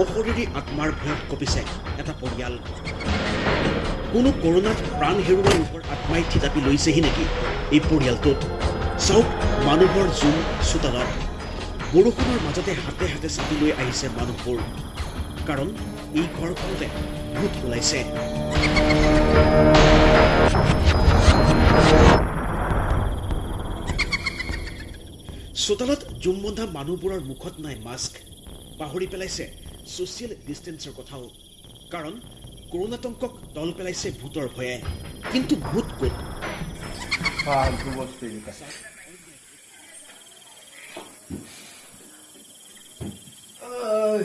অশৰীৰী আত্মাৰ ভয়ত কঁপিছে এটা পৰিয়াল। কোনো কৰোণাত প্ৰাণ হেৰুওৱা লোকৰ আত্মাই থিতাপি লৈছেহি নেকি? এই পৰিয়ালটোত চাওক মানুহৰ জোম চোতালত। বৰষুণৰ মাজতে হাতে হাতে চাপি লৈ আহিছে মানুহবোৰ। কাৰণ এই ঘৰখনতে ভূত ওলাইছে। চোতালত জুম বন্ধা মানুহবোৰৰ মুখত নাই মাস্ক। পাহৰি পেলাইছে ছ'চিয়েল ডিষ্টেঞ্চৰ কথাও। কাৰণ কৰোণাতংকক দল পেলাইছে ভূতৰ ভয়ে। কিন্তু ভূত ক'ত? Oh,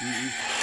Mm -mm.